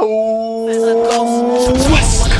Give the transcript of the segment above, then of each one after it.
What's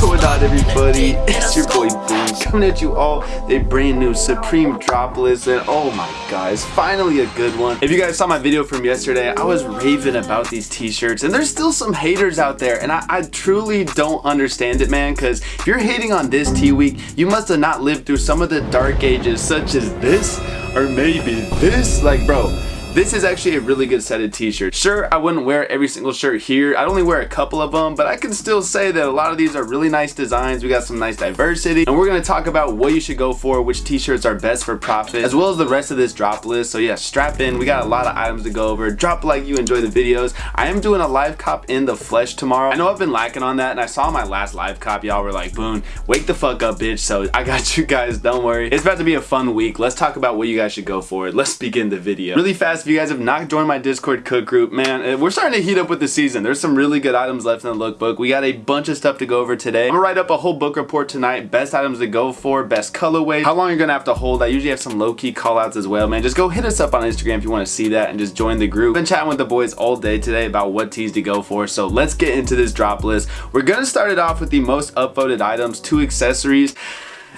going on everybody? It's your boy Boom coming at you all the brand new Supreme Droplist and oh my guys, finally a good one. If you guys saw my video from yesterday, I was raving about these t-shirts and there's still some haters out there and I, I truly don't understand it man because if you're hating on this T-Week, you must have not lived through some of the dark ages such as this or maybe this. Like bro, this is actually a really good set of t-shirts. Sure, I wouldn't wear every single shirt here. I'd only wear a couple of them, but I can still say that a lot of these are really nice designs. We got some nice diversity, and we're gonna talk about what you should go for, which t-shirts are best for profit, as well as the rest of this drop list. So yeah, strap in. We got a lot of items to go over. Drop like you enjoy the videos. I am doing a live cop in the flesh tomorrow. I know I've been lacking on that, and I saw my last live cop. Y'all were like, Boone, wake the fuck up, bitch. So I got you guys, don't worry. It's about to be a fun week. Let's talk about what you guys should go for. Let's begin the video. Really fast, if you guys have not joined my Discord cook group, man, eh, we're starting to heat up with the season. There's some really good items left in the lookbook. We got a bunch of stuff to go over today. I'm gonna write up a whole book report tonight. Best items to go for, best colorway, how long you're gonna have to hold. I usually have some low-key callouts as well, man. Just go hit us up on Instagram if you wanna see that and just join the group. Been chatting with the boys all day today about what teas to go for, so let's get into this drop list. We're gonna start it off with the most upvoted items, two accessories.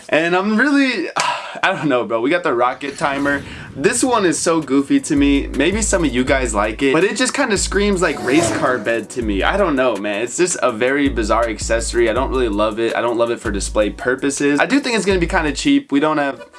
And I'm really, I don't know, bro. We got the rocket timer. This one is so goofy to me. Maybe some of you guys like it, but it just kind of screams like race car bed to me. I don't know, man. It's just a very bizarre accessory. I don't really love it. I don't love it for display purposes. I do think it's going to be kind of cheap. We don't have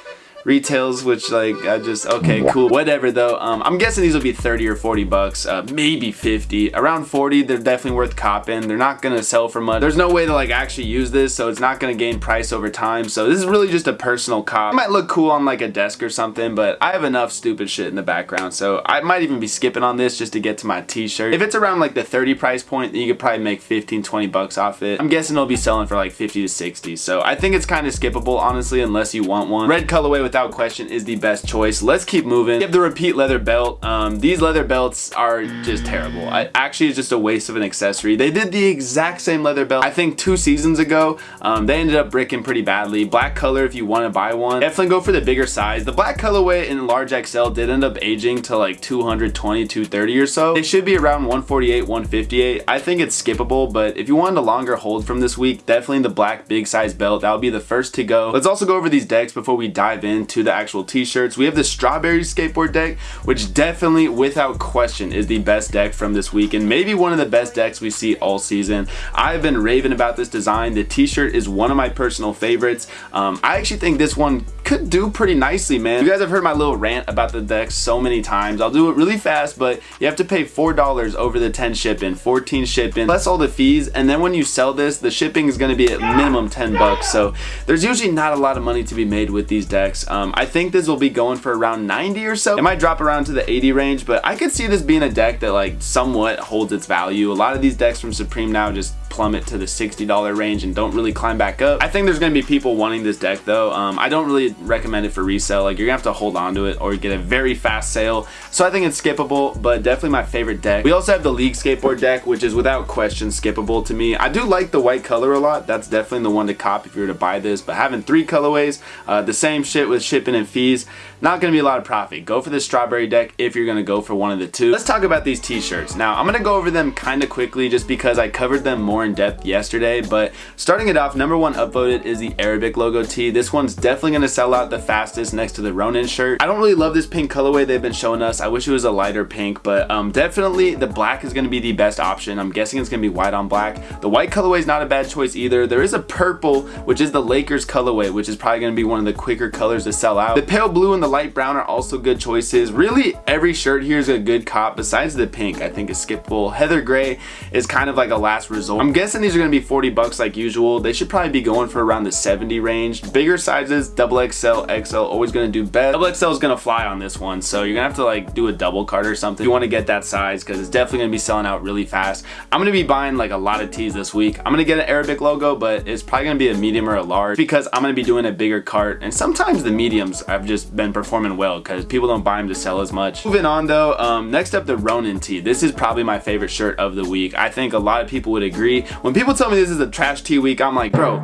retails which like I just okay cool whatever though. Um, I'm guessing these will be 30 or 40 bucks uh, maybe 50 around 40 they're definitely worth copping. They're not gonna sell for much. There's no way to like actually use this so it's not gonna gain price over time. So this is really just a personal cop. It might look cool on like a desk or something but I have enough stupid shit in the background so I might even be skipping on this just to get to my t-shirt. If it's around like the 30 price point then you could probably make 15 20 bucks off it. I'm guessing it'll be selling for like 50 to 60 so I think it's kind of skippable honestly unless you want one. Red colorway with without question is the best choice. Let's keep moving. We have the repeat leather belt. Um, these leather belts are just terrible. I, actually, it's just a waste of an accessory. They did the exact same leather belt, I think two seasons ago. Um, they ended up bricking pretty badly. Black color if you want to buy one. Definitely go for the bigger size. The black colorway in large XL did end up aging to like 220, 230 or so. They should be around 148, 158. I think it's skippable, but if you wanted a longer hold from this week, definitely the black big size belt. That would be the first to go. Let's also go over these decks before we dive into the actual t-shirts. We have the strawberry skateboard deck, which definitely without question is the best deck from this week and maybe one of the best decks we see all season. I've been raving about this design. The t-shirt is one of my personal favorites. Um, I actually think this one could do pretty nicely, man. You guys have heard my little rant about the deck so many times. I'll do it really fast, but you have to pay $4 over the 10 shipping, 14 shipping, plus all the fees. And then when you sell this, the shipping is gonna be at minimum 10 bucks. So there's usually not a lot of money to be made with these decks. Um, I think this will be going for around 90 or so. It might drop around to the 80 range, but I could see this being a deck that like somewhat holds its value. A lot of these decks from Supreme now just plummet to the $60 range and don't really climb back up. I think there's gonna be people wanting this deck though. Um, I don't really recommend it for resale. Like you're gonna have to hold on to it or get a very fast sale. So I think it's skippable, but definitely my favorite deck. We also have the League Skateboard deck, which is without question skippable to me. I do like the white color a lot. That's definitely the one to cop if you were to buy this, but having three colorways, uh, the same shit with shipping and fees, not gonna be a lot of profit. Go for the strawberry deck if you're gonna go for one of the two. Let's talk about these t-shirts. Now, I'm gonna go over them kind of quickly just because I covered them more in depth yesterday, but starting it off, number one upvoted is the Arabic logo tee. This one's definitely gonna sell out the fastest next to the Ronin shirt. I don't really love this pink colorway they've been showing us. I wish it was a lighter pink, but um, definitely the black is gonna be the best option. I'm guessing it's gonna be white on black. The white colorway is not a bad choice either. There is a purple, which is the Lakers colorway, which is probably gonna be one of the quicker colors to sell out. The pale blue and the light brown are also good choices. Really, every shirt here is a good cop besides the pink, I think is skippable. Heather gray is kind of like a last resort. I'm guessing these are gonna be 40 bucks like usual. They should probably be going for around the 70 range. Bigger sizes, double XL, XL, always gonna do best. Double XL is gonna fly on this one, so you're gonna have to like do a double card or something if you wanna get that size, because it's definitely gonna be selling out really fast. I'm gonna be buying like a lot of tees this week. I'm gonna get an Arabic logo, but it's probably gonna be a medium or a large because I'm gonna be doing a bigger cart. And sometimes the mediums have just been performing well because people don't buy them to sell as much. Moving on though, um, next up the Ronin tee. This is probably my favorite shirt of the week. I think a lot of people would agree. When people tell me this is a trash tee week, I'm like, bro,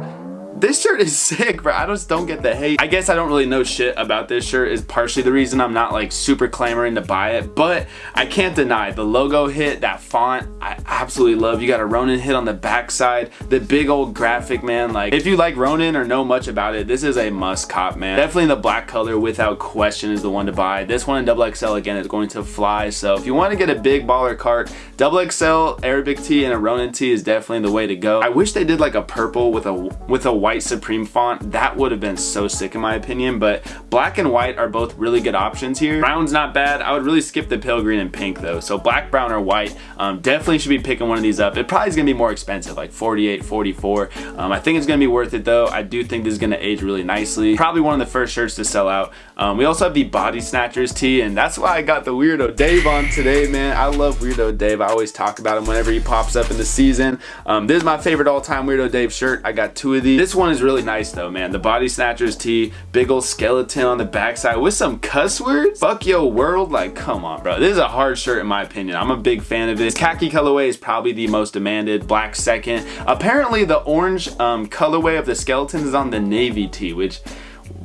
this shirt is sick, bro. I just don't get the hate. I guess I don't really know shit about this shirt is partially the reason I'm not like super clamoring to buy it, but I can't deny the logo hit, that font, I absolutely love. You got a Ronin hit on the backside, the big old graphic, man. Like if you like Ronin or know much about it, this is a must cop, man. Definitely the black color without question is the one to buy. This one in double XL again is going to fly. So if you want to get a big baller cart, double XL Arabic tee and a Ronin tee is definitely the way to go. I wish they did like a purple with a with a white Supreme font. That would have been so sick in my opinion, but black and white are both really good options here. Brown's not bad. I would really skip the pale green and pink though. So black, brown, or white, um, definitely should be picking one of these up. It probably is gonna be more expensive, like 48, 44. Um, I think it's gonna be worth it though. I do think this is gonna age really nicely. Probably one of the first shirts to sell out. Um, we also have the Body Snatchers tee, and that's why I got the Weirdo Dave on today, man. I love Weirdo Dave. I always talk about him whenever he pops up in the season. Um, this is my favorite all-time Weirdo Dave shirt. I got two of these. This one is really nice though, man. The Body Snatchers tee, big old skeleton on the backside with some cuss words. Fuck yo world, like come on, bro. This is a hard shirt in my opinion. I'm a big fan of it. Khaki colorway is probably the most demanded. Black second. Apparently the orange um, colorway of the skeleton is on the navy tee, which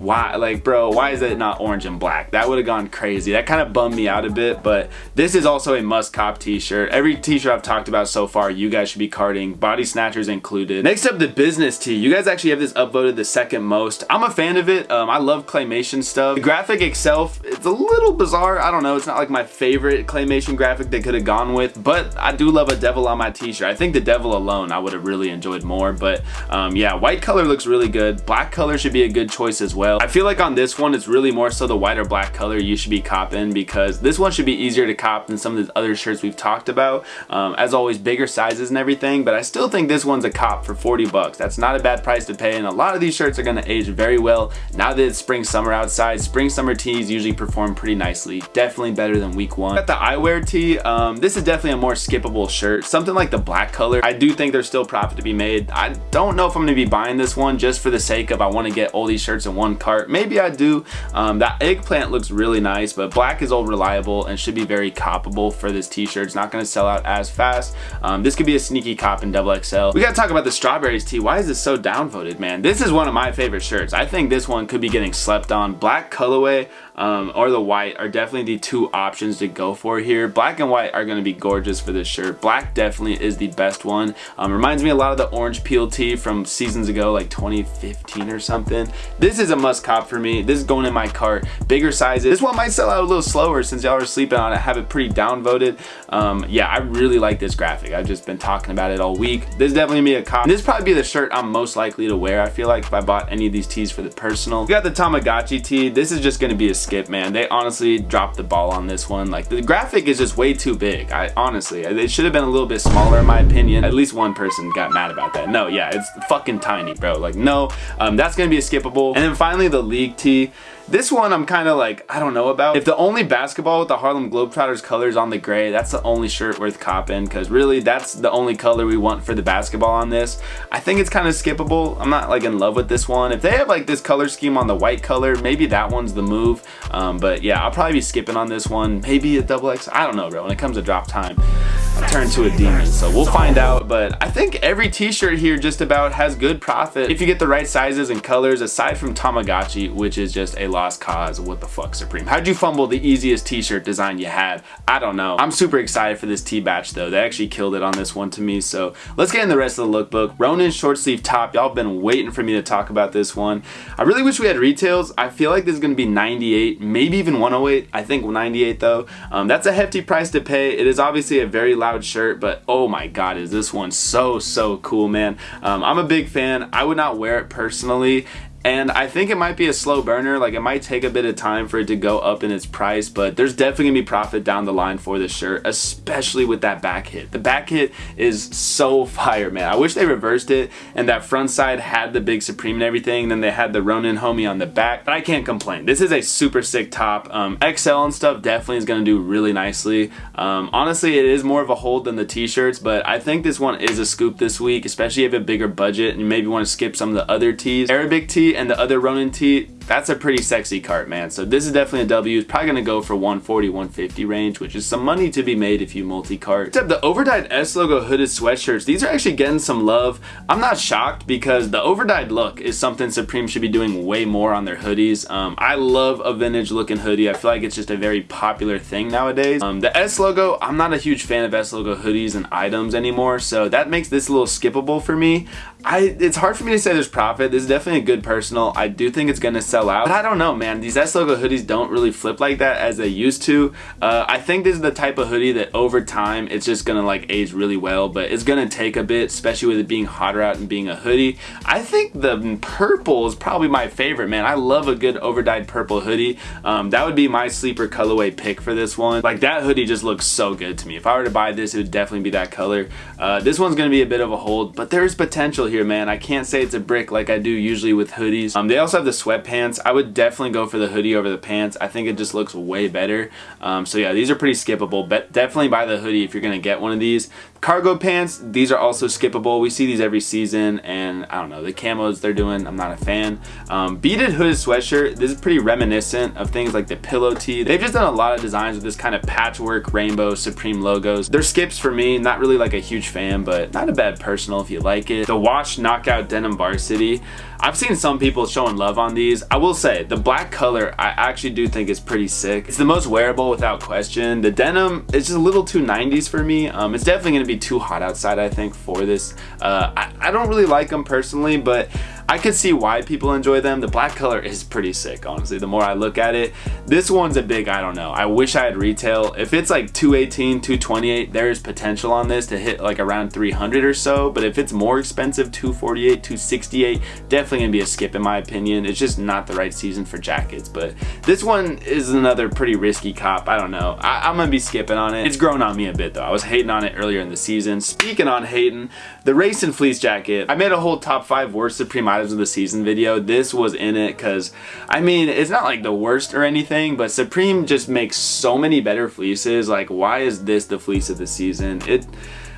why like bro why is it not orange and black? That would have gone crazy. That kind of bummed me out a bit but this is also a must cop t-shirt. Every t-shirt I've talked about so far you guys should be carding body snatchers included. Next up the business tee. You guys actually have this upvoted the second most. I'm a fan of it. Um, I love claymation stuff. The graphic itself it's a little bizarre. I don't know. It's not like my favorite claymation graphic they could have gone with but I do love a devil on my t-shirt. I think the devil alone I would have really enjoyed more but um, yeah white color looks really good. Black color should be a good choice as well well. I feel like on this one, it's really more so the white or black color you should be copping because this one should be easier to cop than some of the other shirts we've talked about. Um, as always, bigger sizes and everything, but I still think this one's a cop for 40 bucks. That's not a bad price to pay, and a lot of these shirts are gonna age very well now that it's spring summer outside. Spring summer tees usually perform pretty nicely. Definitely better than week one. Got the eyewear tee. Um, this is definitely a more skippable shirt. Something like the black color. I do think there's still profit to be made. I don't know if I'm gonna be buying this one just for the sake of I wanna get all these shirts in one Maybe I do. Um, that eggplant looks really nice, but black is all reliable and should be very coppable for this t-shirt. It's not going to sell out as fast. Um, this could be a sneaky cop in double XL. We got to talk about the strawberries tee. Why is this so downvoted, man? This is one of my favorite shirts. I think this one could be getting slept on. Black colorway um, or the white are definitely the two options to go for here. Black and white are going to be gorgeous for this shirt. Black definitely is the best one. Um, reminds me a lot of the orange peel tee from seasons ago, like 2015 or something. This is a must cop for me. This is going in my cart. Bigger sizes. This one might sell out a little slower since y'all are sleeping on it. I have it pretty downvoted. Um, yeah, I really like this graphic. I've just been talking about it all week. This is definitely be a cop. This probably be the shirt I'm most likely to wear. I feel like if I bought any of these tees for the personal. We got the Tamagotchi tee. This is just going to be a skip, man. They honestly dropped the ball on this one. Like the graphic is just way too big. I honestly, it should have been a little bit smaller in my opinion. At least one person got mad about that. No, yeah, it's fucking tiny, bro. Like no, um, that's to be a skippable. And then finally the league tee. This one I'm kind of like, I don't know about. If the only basketball with the Harlem Globetrotters colors on the gray, that's the only shirt worth copping because really that's the only color we want for the basketball on this. I think it's kind of skippable. I'm not like in love with this one. If they have like this color scheme on the white color, maybe that one's the move. Um, but yeah, I'll probably be skipping on this one. Maybe a double X. I don't know, bro. When it comes to drop time, I turn to a demon. So we'll find out. But I think every t-shirt here just about has good profit if you get the right sizes and colors aside from Tamagotchi, which is just a lost cause. What the fuck, Supreme? How'd you fumble the easiest t-shirt design you had? I don't know. I'm super excited for this T-batch though. They actually killed it on this one to me. So let's get in the rest of the lookbook. Ronin short sleeve top. Y'all been waiting for me to talk about this one. I really wish we had retails. I feel like this is going to be 98, maybe even 108. I think 98 though. Um, that's a hefty price to pay. It is obviously a very loud shirt, but oh my god, is this one so, so cool, man. Um, I'm a big fan. I would not wear it personally and I think it might be a slow burner. Like it might take a bit of time for it to go up in its price but there's definitely gonna be profit down the line for this shirt especially with that back hit. The back hit is so fire man. I wish they reversed it and that front side had the big Supreme and everything and then they had the Ronin homie on the back but I can't complain. This is a super sick top. Um, XL and stuff definitely is gonna do really nicely. Um, honestly it is more of a hold than the t-shirts but I think this one is a scoop this week especially if you have a bigger budget and you maybe want to skip some of the other tees. Arabic tee and the other Ronin tee that's a pretty sexy cart, man. So this is definitely a W. It's probably going to go for 140, 150 range, which is some money to be made if you multi-cart. Except the overdyed S logo hooded sweatshirts, these are actually getting some love. I'm not shocked because the overdyed look is something Supreme should be doing way more on their hoodies. Um, I love a vintage looking hoodie. I feel like it's just a very popular thing nowadays. Um, the S logo, I'm not a huge fan of S logo hoodies and items anymore, so that makes this a little skippable for me. I, it's hard for me to say there's profit. This is definitely a good personal. I do think it's going to sell out. But I don't know, man. These S logo hoodies don't really flip like that as they used to. Uh, I think this is the type of hoodie that over time, it's just to like age really well. But it's to take a bit, especially with it being hotter out and being a hoodie. I think the purple is probably my favorite, man. I love a good overdyed purple hoodie. Um, that would be my sleeper colorway pick for this one. Like that hoodie just looks so good to me. If I were to buy this, it would definitely be that color. Uh, this one's to be a bit of a hold, but there's potential here, man. I can't say it's a brick like I do usually with hoodies. Um, they also have the sweatpants. I would definitely go for the hoodie over the pants. I think it just looks way better. Um, so yeah, these are pretty skippable, but definitely buy the hoodie if you're going to get one of these. Cargo pants, these are also skippable. We see these every season, and I don't know, the camos they're doing, I'm not a fan. Um, beaded hooded sweatshirt, this is pretty reminiscent of things like the pillow tee. They've just done a lot of designs with this kind of patchwork rainbow Supreme logos. They're skips for me, not really like a huge fan, but not a bad personal if you like it. The Wash Knockout Denim Varsity, I've seen some people showing love on these. I will say, the black color, I actually do think is pretty sick. It's the most wearable without question. The denim is just a little too 90s for me. Um, it's definitely gonna be too hot outside, I think, for this. Uh, I, I don't really like them personally, but I could see why people enjoy them. The black color is pretty sick, honestly, the more I look at it. This one's a big, I don't know. I wish I had retail. If it's like 218, 228, there is potential on this to hit like around 300 or so. But if it's more expensive, 248, 268, definitely gonna be a skip in my opinion. It's just not the right season for jackets. But this one is another pretty risky cop. I don't know. I am gonna be skipping on it. It's grown on me a bit though. I was hating on it earlier in the season. Speaking on hating, the Racing Fleece jacket. I made a whole top five worst Supreme of the season video. This was in it because, I mean, it's not like the worst or anything, but Supreme just makes so many better fleeces. Like, why is this the fleece of the season? It...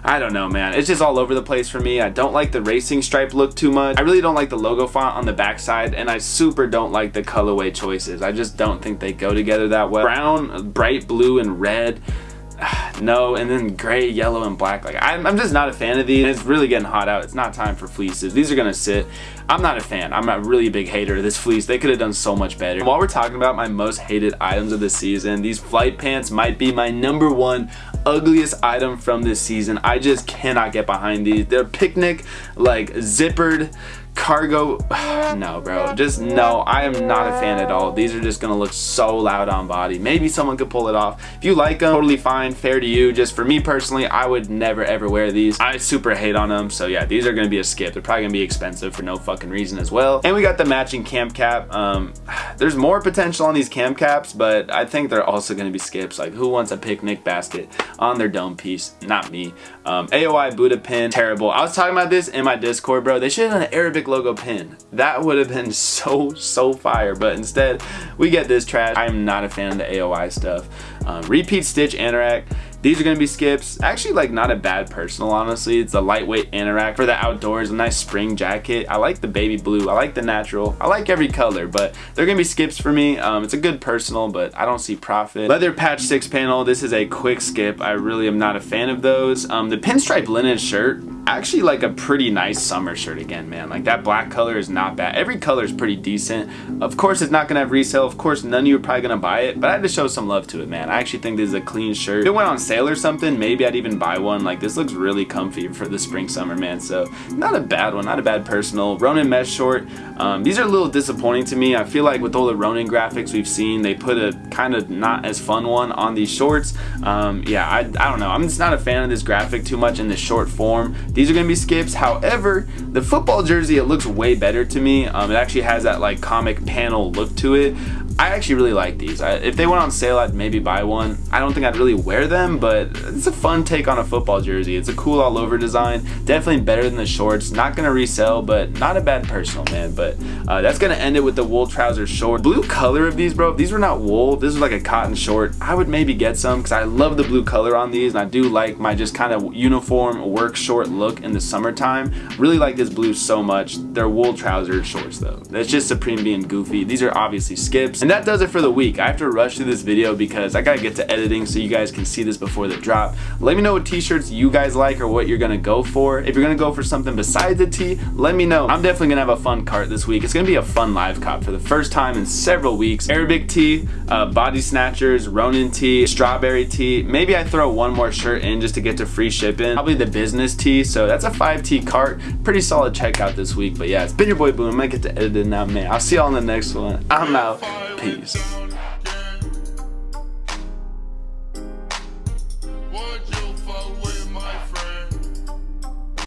I don't know, man. It's just all over the place for me. I don't like the racing stripe look too much. I really don't like the logo font on the backside, and I super don't like the colorway choices. I just don't think they go together that well. Brown, bright blue, and red no and then gray yellow and black like I'm, I'm, just not a fan of these. It's really getting hot out. It's not time for fleeces. These are gonna sit. I'm not a fan. I'm a really big hater of this fleece. They could have done so much better. While we're talking about my most hated items of the season these flight pants might be my number one ugliest item from this season. I just cannot get behind these. They're picnic like zippered cargo no bro just no i am not a fan at all. These are just gonna look so loud on body. Maybe someone could pull it off. If you like them totally fine fair to you. Just for me personally i would never ever wear these. I super hate on them so yeah these are gonna be a skip. They're probably gonna be expensive for no fucking reason as well. And we got the matching camp cap. Um there's more potential on these camp caps but i think they're also gonna be skips. Like who wants a picnic basket on their dome piece? Not me. Um aoi buddha pin terrible. I was talking about this in my discord bro. They should have an arabic logo pin. That would have been so, so fire, but instead we get this trash. I'm not a fan of the AOI stuff. Um, repeat stitch anorak. These are to be skips. Actually, like not a bad personal, honestly. It's a lightweight anorak for the outdoors, a nice spring jacket. I like the baby blue. I like the natural. I like every color, but they're to be skips for me. Um, it's a good personal, but I don't see profit. Leather patch six panel. This is a quick skip. I really am not a fan of those. Um, the pinstripe linen shirt actually like a pretty nice summer shirt again man. Like that black color is not bad. Every color is pretty decent. Of course it's not gonna have resale. Of course none of you are probably gonna buy it but I had to show some love to it man. I actually think this is a clean shirt. If it went on sale or something maybe I'd even buy one. Like this looks really comfy for the spring summer man. So not a bad one not a bad personal. Ronin mesh short. Um, these are a little disappointing to me. I feel like with all the Ronin graphics we've seen they put a kind of not as fun one on these shorts. Um, yeah I, I don't know. I'm just not a fan of this graphic too much in the short form these are to be skips. However, the football jersey, it looks way better to me. Um, it actually has that like comic panel look to it. I actually really like these. I, if they went on sale, I'd maybe buy one. I don't think I'd really wear them, but it's a fun take on a football jersey. It's a cool all over design. Definitely better than the shorts. Not gonna resell, but not a bad personal, man. But uh, that's gonna end it with the wool trousers short. Blue color of these, bro. These were not wool, this was like a cotton short. I would maybe get some because I love the blue color on these, and I do like my just kind of uniform work short look in the summertime. Really like this blue so much. They're wool trouser shorts though. That's just Supreme being goofy. These are obviously skips. And that does it for the week. I have to rush through this video because I gotta get to editing so you guys can see this before the drop. Let me know what t-shirts you guys like or what you're gonna go for. If you're gonna go for something besides a tee, let me know. I'm definitely gonna have a fun cart this week. It's gonna be a fun live cop for the first time in several weeks. Arabic tee, uh, body snatchers, Ronin tee, strawberry tee. Maybe I throw one more shirt in just to get to free shipping. Probably the business tee. So that's a 5T cart. Pretty solid checkout this week. But yeah, it's been your boy Boom. I might get to edit it now, man. I'll see y'all on the next one. I'm out. Peace.